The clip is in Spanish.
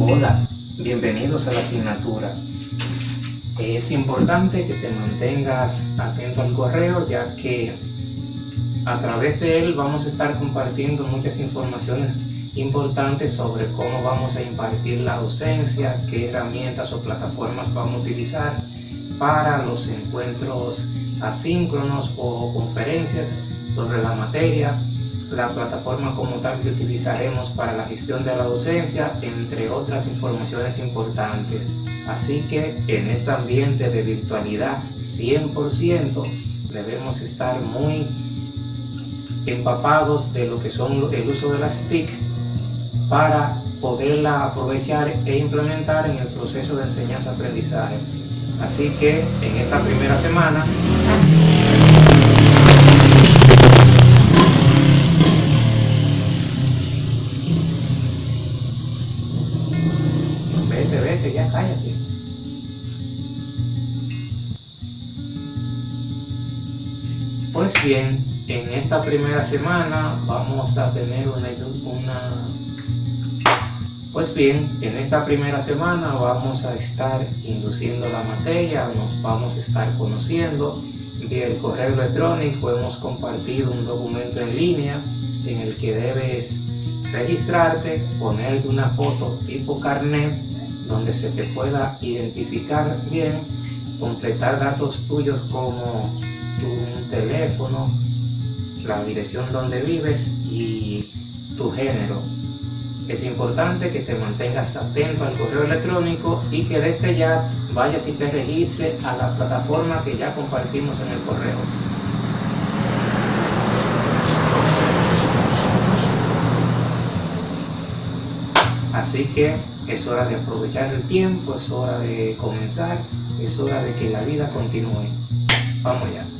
Hola, bienvenidos a la asignatura. Es importante que te mantengas atento al correo ya que a través de él vamos a estar compartiendo muchas informaciones importantes sobre cómo vamos a impartir la docencia, qué herramientas o plataformas vamos a utilizar para los encuentros asíncronos o conferencias sobre la materia, la plataforma como tal que utilizaremos para la gestión de la docencia, entre otras informaciones importantes. Así que en este ambiente de virtualidad 100% debemos estar muy empapados de lo que son el uso de las TIC para poderla aprovechar e implementar en el proceso de enseñanza-aprendizaje. Así que en esta primera semana vete, vete, ya cállate. Pues bien, en esta primera semana vamos a tener una, una pues bien, en esta primera semana vamos a estar induciendo la materia, nos vamos a estar conociendo. Vía el correo electrónico hemos compartido un documento en línea en el que debes registrarte, poner una foto tipo carnet donde se te pueda identificar bien, completar datos tuyos como tu teléfono, la dirección donde vives y tu género es importante que te mantengas atento al correo electrónico y que desde ya vayas y te registres a la plataforma que ya compartimos en el correo. Así que es hora de aprovechar el tiempo, es hora de comenzar, es hora de que la vida continúe. Vamos ya.